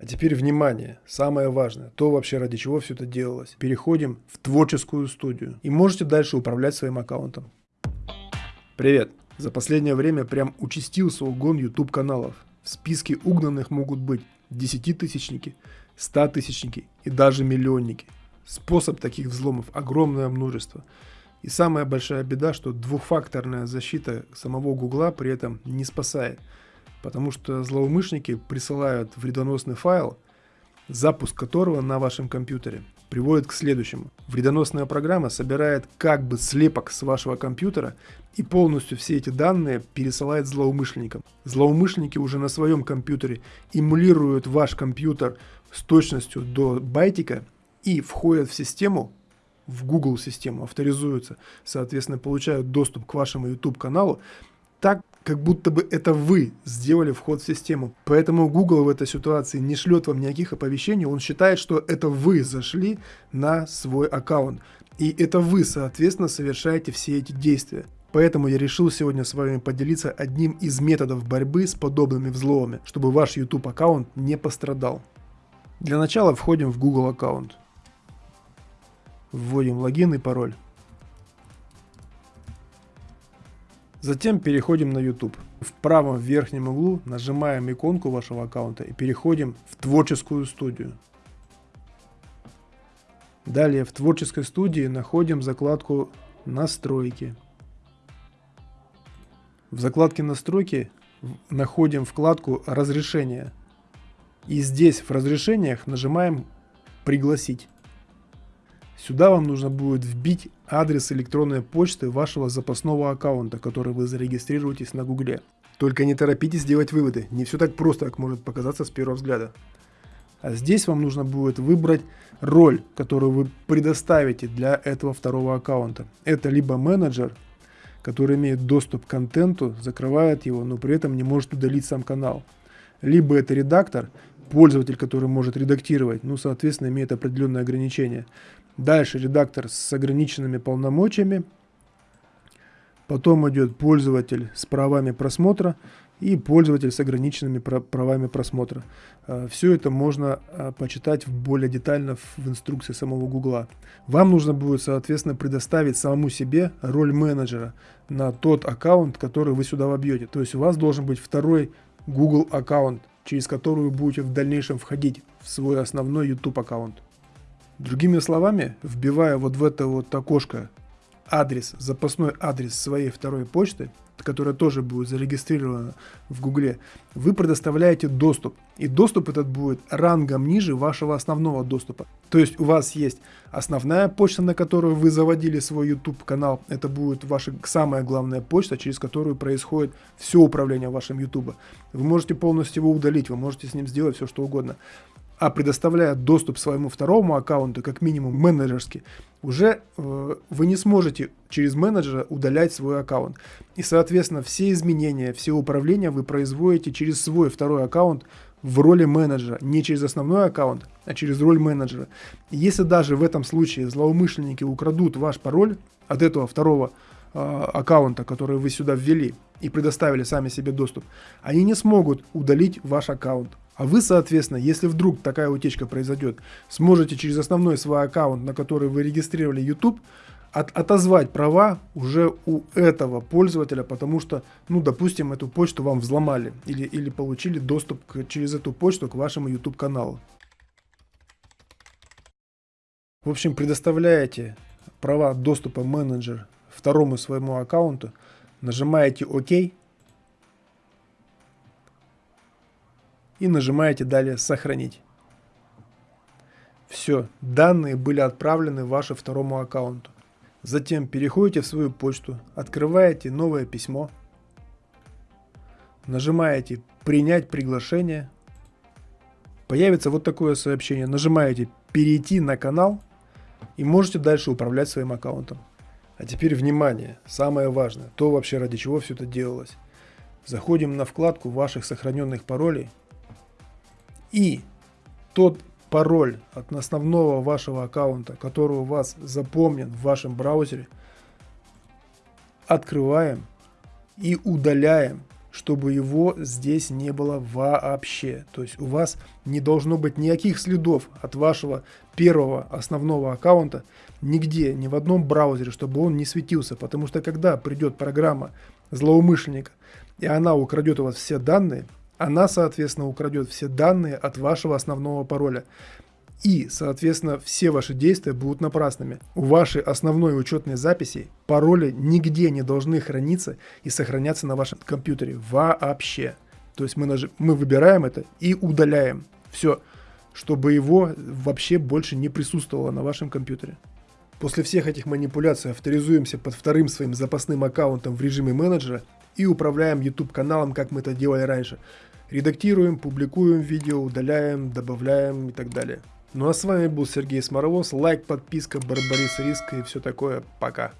А теперь внимание, самое важное, то вообще ради чего все это делалось. Переходим в творческую студию и можете дальше управлять своим аккаунтом. Привет! За последнее время прям участился угон YouTube каналов. В списке угнанных могут быть десятитысячники, статысячники и даже миллионники. Способ таких взломов огромное множество. И самая большая беда, что двухфакторная защита самого Гугла при этом не спасает – потому что злоумышленники присылают вредоносный файл, запуск которого на вашем компьютере приводит к следующему. Вредоносная программа собирает как бы слепок с вашего компьютера и полностью все эти данные пересылает злоумышленникам. Злоумышленники уже на своем компьютере эмулируют ваш компьютер с точностью до байтика и входят в систему, в Google систему, авторизуются, соответственно, получают доступ к вашему YouTube каналу так, как будто бы это вы сделали вход в систему. Поэтому Google в этой ситуации не шлет вам никаких оповещений, он считает, что это вы зашли на свой аккаунт. И это вы, соответственно, совершаете все эти действия. Поэтому я решил сегодня с вами поделиться одним из методов борьбы с подобными взломами, чтобы ваш YouTube аккаунт не пострадал. Для начала входим в Google аккаунт. Вводим логин и пароль. Затем переходим на YouTube. В правом верхнем углу нажимаем иконку вашего аккаунта и переходим в творческую студию. Далее в творческой студии находим закладку настройки. В закладке настройки находим вкладку разрешения. И здесь в разрешениях нажимаем пригласить. Сюда вам нужно будет вбить адрес электронной почты вашего запасного аккаунта, который вы зарегистрируетесь на гугле. Только не торопитесь делать выводы, не все так просто, как может показаться с первого взгляда. А здесь вам нужно будет выбрать роль, которую вы предоставите для этого второго аккаунта. Это либо менеджер, который имеет доступ к контенту, закрывает его, но при этом не может удалить сам канал. Либо это редактор, пользователь, который может редактировать, ну, соответственно, имеет определенные ограничения. Дальше редактор с ограниченными полномочиями. Потом идет пользователь с правами просмотра и пользователь с ограниченными правами просмотра. А, Все это можно а, почитать более детально в инструкции самого Гугла. Вам нужно будет, соответственно, предоставить самому себе роль менеджера на тот аккаунт, который вы сюда вобьете. То есть у вас должен быть второй Google аккаунт, через который вы будете в дальнейшем входить в свой основной YouTube аккаунт. Другими словами, вбивая вот в это вот окошко адрес, запасной адрес своей второй почты, которая тоже будет зарегистрирована в Гугле, вы предоставляете доступ. И доступ этот будет рангом ниже вашего основного доступа. То есть у вас есть основная почта, на которую вы заводили свой YouTube канал. Это будет ваша самая главная почта, через которую происходит все управление вашим YouTube. Вы можете полностью его удалить, вы можете с ним сделать все что угодно а предоставляя доступ своему второму аккаунту, как минимум менеджерский, уже э, вы не сможете через менеджера удалять свой аккаунт. И, соответственно, все изменения, все управления вы производите через свой второй аккаунт в роли менеджера, не через основной аккаунт, а через роль менеджера. И если даже в этом случае злоумышленники украдут ваш пароль от этого второго э, аккаунта, который вы сюда ввели и предоставили сами себе доступ, они не смогут удалить ваш аккаунт. А вы, соответственно, если вдруг такая утечка произойдет, сможете через основной свой аккаунт, на который вы регистрировали YouTube, от, отозвать права уже у этого пользователя, потому что, ну, допустим, эту почту вам взломали или, или получили доступ к, через эту почту к вашему YouTube каналу. В общем, предоставляете права доступа менеджер второму своему аккаунту, нажимаете ОК, и нажимаете далее «Сохранить». Все, данные были отправлены вашему второму аккаунту. Затем переходите в свою почту, открываете новое письмо, нажимаете «Принять приглашение», появится вот такое сообщение, нажимаете «Перейти на канал» и можете дальше управлять своим аккаунтом. А теперь внимание, самое важное, то вообще ради чего все это делалось. Заходим на вкладку ваших сохраненных паролей и тот пароль от основного вашего аккаунта, который у вас запомнен в вашем браузере, открываем и удаляем, чтобы его здесь не было вообще. То есть у вас не должно быть никаких следов от вашего первого основного аккаунта нигде, ни в одном браузере, чтобы он не светился. Потому что когда придет программа злоумышленника, и она украдет у вас все данные, она, соответственно, украдет все данные от вашего основного пароля. И, соответственно, все ваши действия будут напрасными. У вашей основной учетной записи пароли нигде не должны храниться и сохраняться на вашем компьютере вообще. То есть мы, наж... мы выбираем это и удаляем. Все, чтобы его вообще больше не присутствовало на вашем компьютере. После всех этих манипуляций авторизуемся под вторым своим запасным аккаунтом в режиме менеджера и управляем YouTube каналом, как мы это делали раньше. Редактируем, публикуем видео, удаляем, добавляем и так далее. Ну а с вами был Сергей Сморовоз. Лайк, подписка, Барбарис Риска и все такое. Пока.